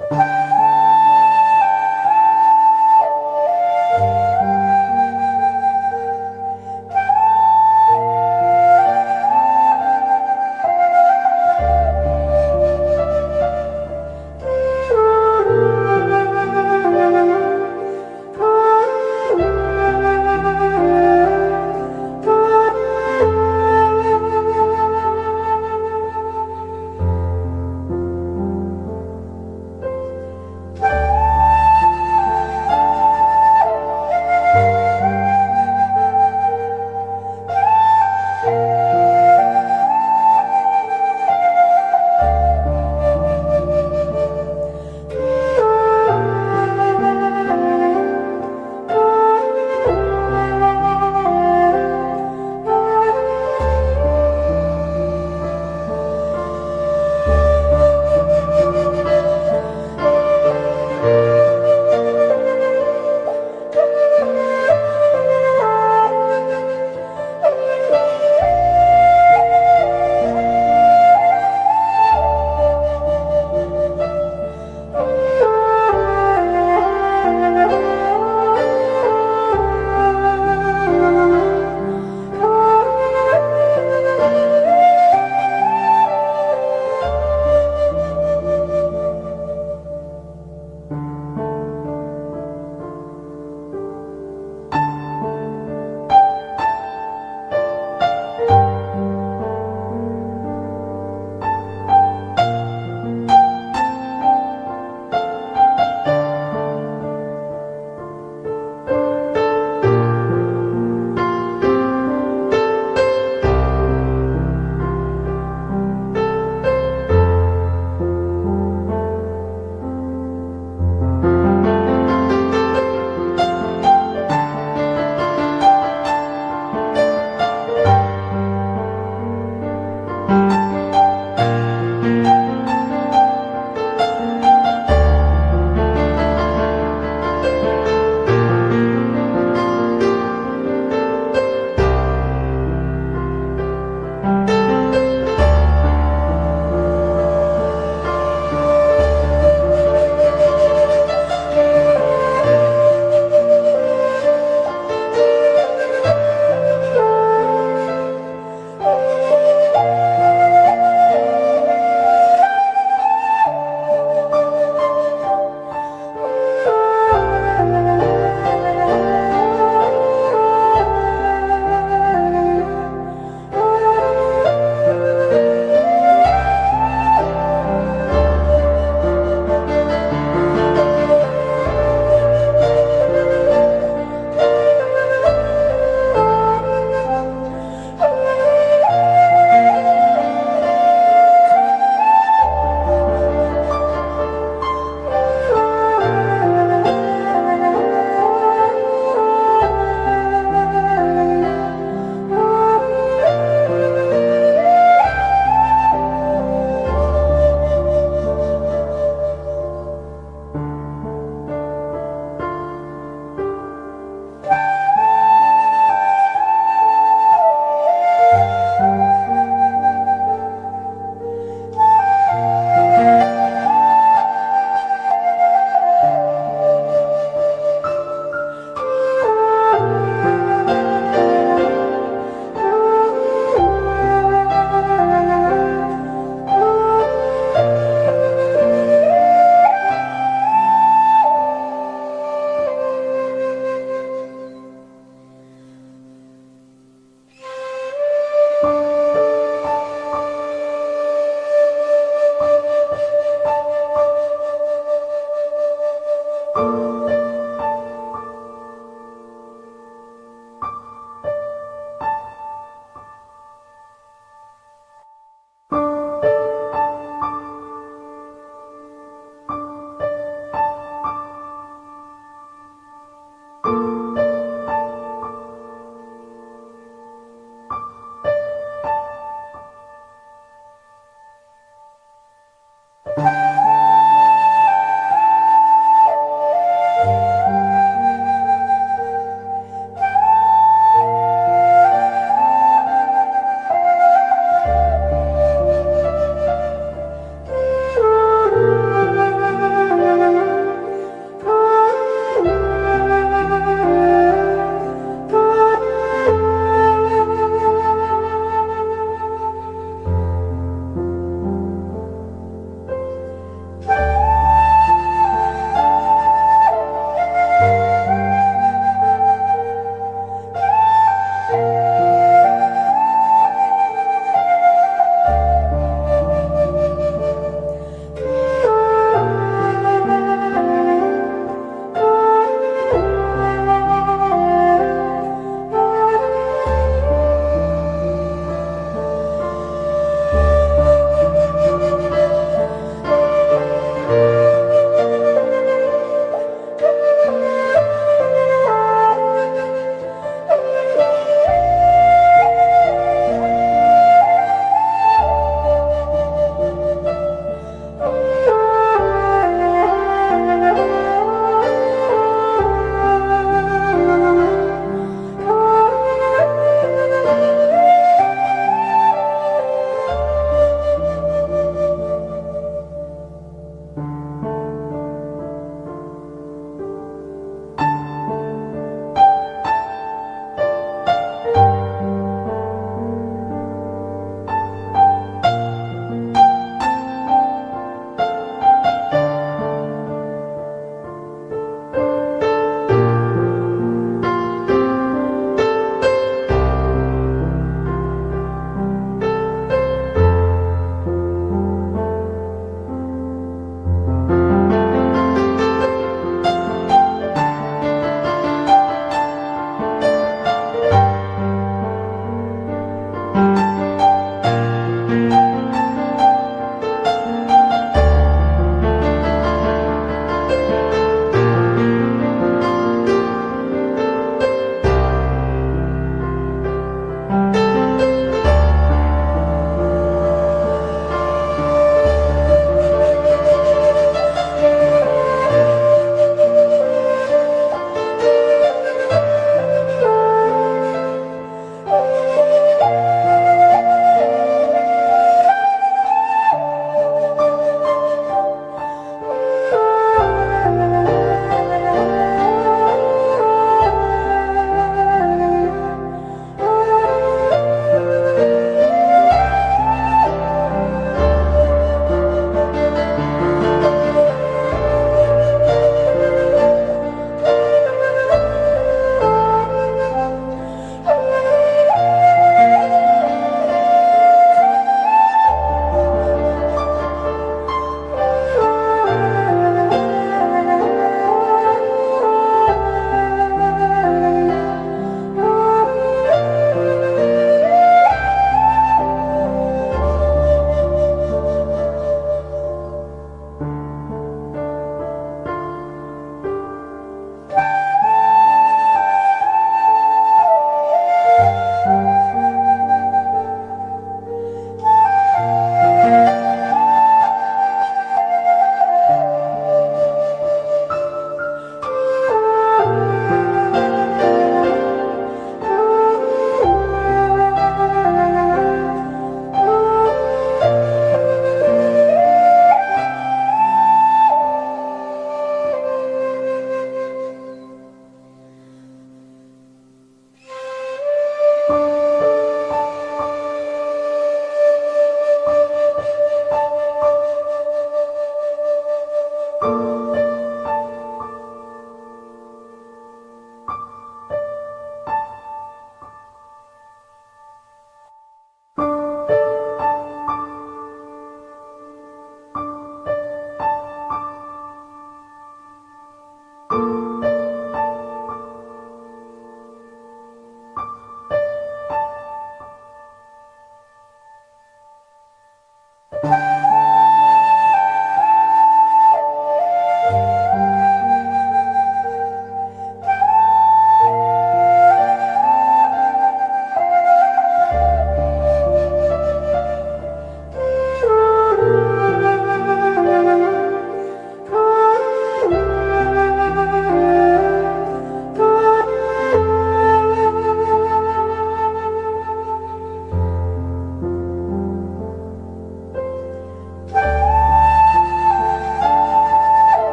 you.